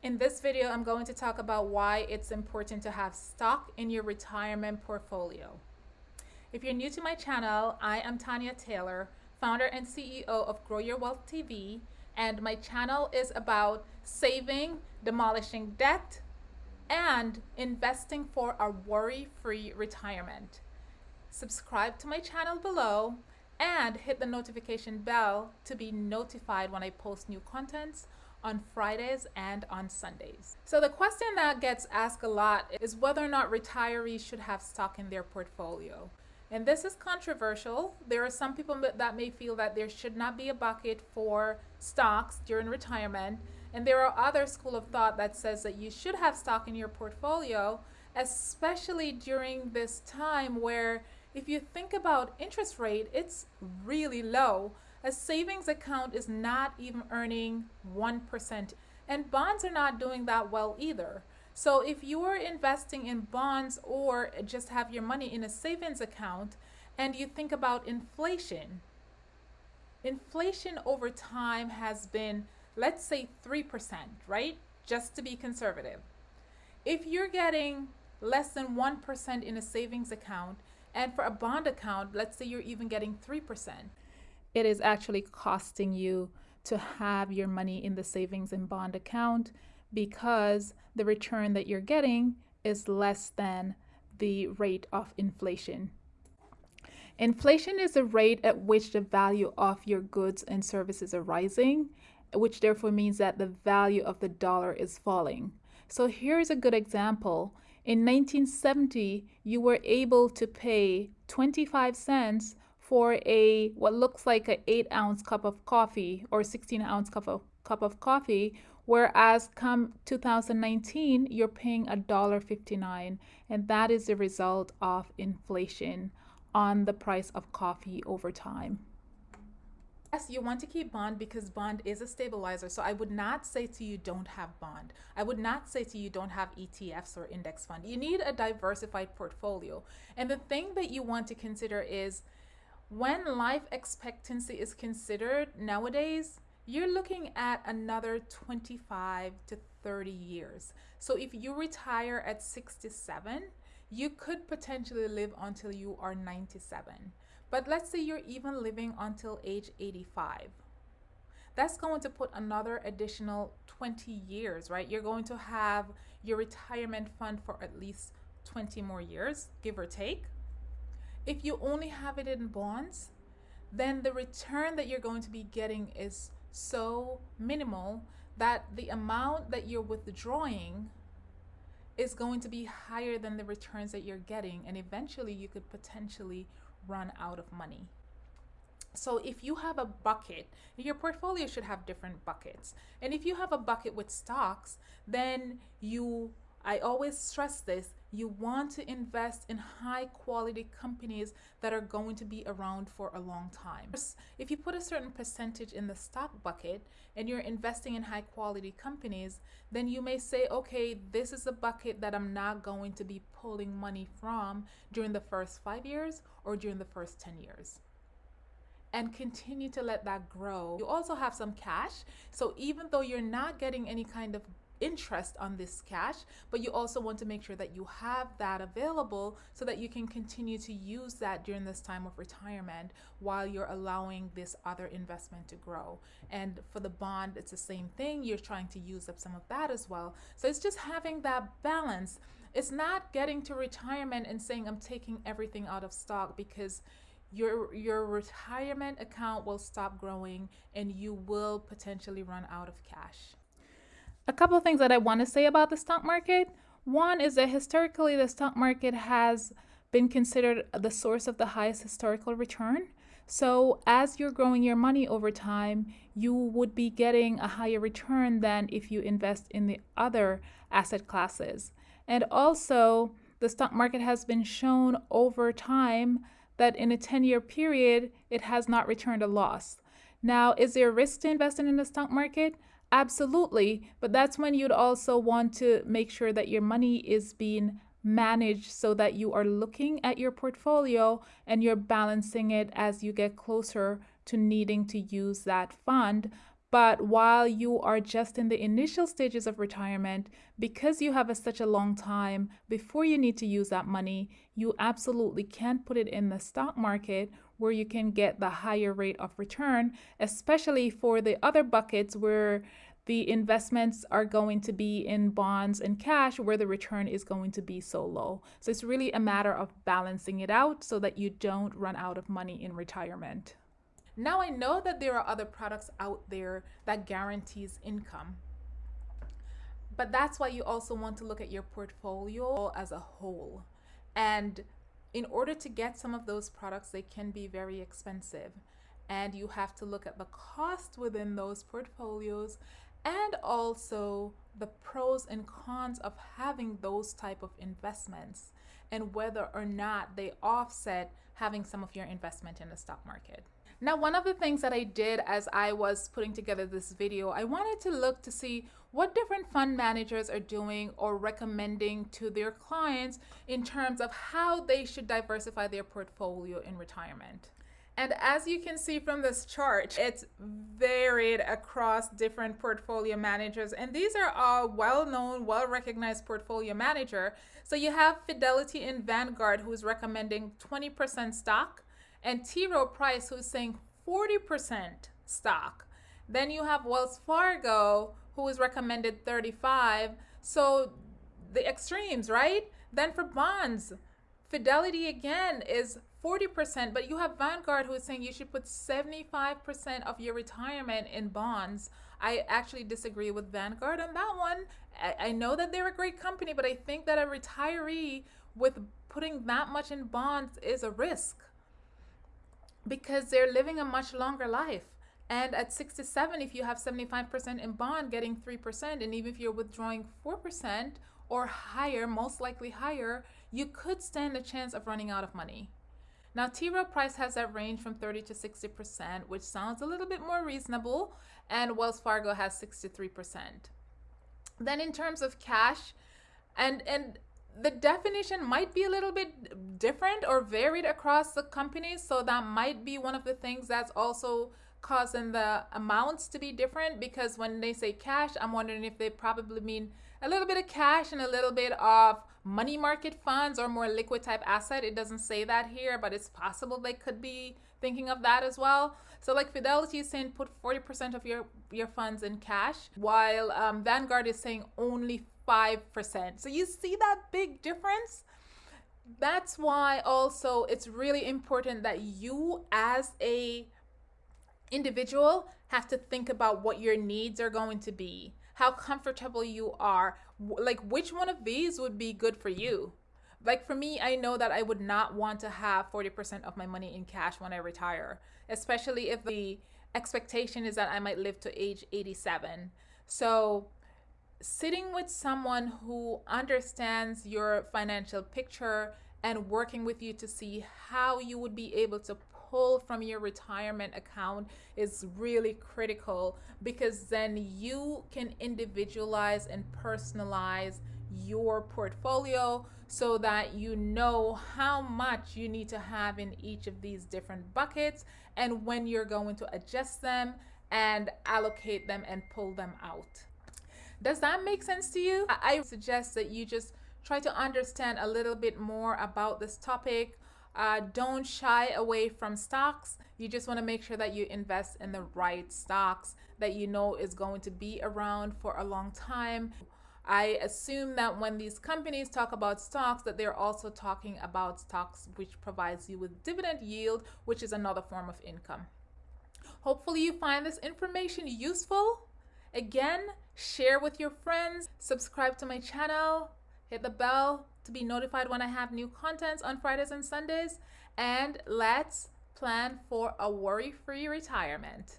In this video, I'm going to talk about why it's important to have stock in your retirement portfolio. If you're new to my channel, I am Tanya Taylor, founder and CEO of Grow Your Wealth TV, and my channel is about saving, demolishing debt, and investing for a worry-free retirement. Subscribe to my channel below and hit the notification bell to be notified when I post new contents on Fridays and on Sundays. So the question that gets asked a lot is whether or not retirees should have stock in their portfolio. And this is controversial. There are some people that may feel that there should not be a bucket for stocks during retirement. And there are other school of thought that says that you should have stock in your portfolio, especially during this time where if you think about interest rate, it's really low. A savings account is not even earning 1%, and bonds are not doing that well either. So if you are investing in bonds or just have your money in a savings account and you think about inflation, inflation over time has been, let's say 3%, right? Just to be conservative. If you're getting less than 1% in a savings account, and for a bond account, let's say you're even getting 3%, it is actually costing you to have your money in the savings and bond account because the return that you're getting is less than the rate of inflation. Inflation is the rate at which the value of your goods and services are rising, which therefore means that the value of the dollar is falling. So here's a good example. In 1970, you were able to pay 25 cents for a what looks like an 8 ounce cup of coffee or 16 ounce cup of cup of coffee whereas come 2019 you're paying a dollar 59 and that is the result of inflation on the price of coffee over time Yes, you want to keep bond because bond is a stabilizer. So I would not say to you don't have bond. I would not say to you don't have ETFs or index fund. You need a diversified portfolio. And the thing that you want to consider is when life expectancy is considered nowadays, you're looking at another 25 to 30 years. So if you retire at 67, you could potentially live until you are 97. But let's say you're even living until age 85. That's going to put another additional 20 years, right? You're going to have your retirement fund for at least 20 more years, give or take. If you only have it in bonds, then the return that you're going to be getting is so minimal that the amount that you're withdrawing is going to be higher than the returns that you're getting and eventually you could potentially run out of money. So if you have a bucket, your portfolio should have different buckets. And if you have a bucket with stocks, then you I always stress this, you want to invest in high quality companies that are going to be around for a long time. If you put a certain percentage in the stock bucket and you're investing in high quality companies, then you may say, okay, this is a bucket that I'm not going to be pulling money from during the first five years or during the first 10 years and continue to let that grow. You also have some cash. So even though you're not getting any kind of interest on this cash, but you also want to make sure that you have that available so that you can continue to use that during this time of retirement while you're allowing this other investment to grow. And for the bond, it's the same thing. You're trying to use up some of that as well. So it's just having that balance. It's not getting to retirement and saying, I'm taking everything out of stock because your your retirement account will stop growing and you will potentially run out of cash. A couple of things that I want to say about the stock market. One is that historically, the stock market has been considered the source of the highest historical return. So as you're growing your money over time, you would be getting a higher return than if you invest in the other asset classes. And also, the stock market has been shown over time that in a 10 year period, it has not returned a loss. Now, is there a risk to investing in the stock market? Absolutely, but that's when you'd also want to make sure that your money is being managed so that you are looking at your portfolio and you're balancing it as you get closer to needing to use that fund. But while you are just in the initial stages of retirement, because you have a, such a long time before you need to use that money, you absolutely can't put it in the stock market where you can get the higher rate of return, especially for the other buckets where the investments are going to be in bonds and cash where the return is going to be so low. So it's really a matter of balancing it out so that you don't run out of money in retirement. Now I know that there are other products out there that guarantees income. But that's why you also want to look at your portfolio as a whole. And in order to get some of those products, they can be very expensive. And you have to look at the cost within those portfolios and also the pros and cons of having those type of investments and whether or not they offset having some of your investment in the stock market. Now, one of the things that I did as I was putting together this video, I wanted to look to see what different fund managers are doing or recommending to their clients in terms of how they should diversify their portfolio in retirement. And as you can see from this chart, it's varied across different portfolio managers. And these are all well-known, well-recognized portfolio manager. So you have Fidelity and Vanguard who's recommending 20% stock, and T. Rowe Price who's saying 40% stock. Then you have Wells Fargo who is recommended 35. So the extremes, right? Then for bonds, Fidelity again is 40%, but you have Vanguard who is saying you should put 75% of your retirement in bonds. I actually disagree with Vanguard on that one. I, I know that they're a great company, but I think that a retiree with putting that much in bonds is a risk because they're living a much longer life. And at 67, if you have 75% in bond, getting 3%, and even if you're withdrawing 4% or higher, most likely higher, you could stand a chance of running out of money. Now, T. Rowe Price has that range from 30 to 60%, which sounds a little bit more reasonable, and Wells Fargo has 63%. Then in terms of cash, and, and the definition might be a little bit different or varied across the companies. So that might be one of the things that's also causing the amounts to be different because when they say cash, I'm wondering if they probably mean a little bit of cash and a little bit of money market funds or more liquid type asset. It doesn't say that here, but it's possible they could be thinking of that as well. So like Fidelity is saying put 40% of your, your funds in cash, while um, Vanguard is saying only 5%. So you see that big difference? That's why also it's really important that you as a individual have to think about what your needs are going to be, how comfortable you are, like which one of these would be good for you. Like for me, I know that I would not want to have 40% of my money in cash when I retire, especially if the expectation is that I might live to age 87. So sitting with someone who understands your financial picture and working with you to see how you would be able to pull from your retirement account is really critical because then you can individualize and personalize your portfolio so that you know how much you need to have in each of these different buckets and when you're going to adjust them and allocate them and pull them out. Does that make sense to you? I suggest that you just try to understand a little bit more about this topic. Uh, don't shy away from stocks. You just want to make sure that you invest in the right stocks that you know is going to be around for a long time. I assume that when these companies talk about stocks that they're also talking about stocks which provides you with dividend yield, which is another form of income. Hopefully you find this information useful. Again, share with your friends, subscribe to my channel, hit the bell to be notified when I have new contents on Fridays and Sundays, and let's plan for a worry-free retirement.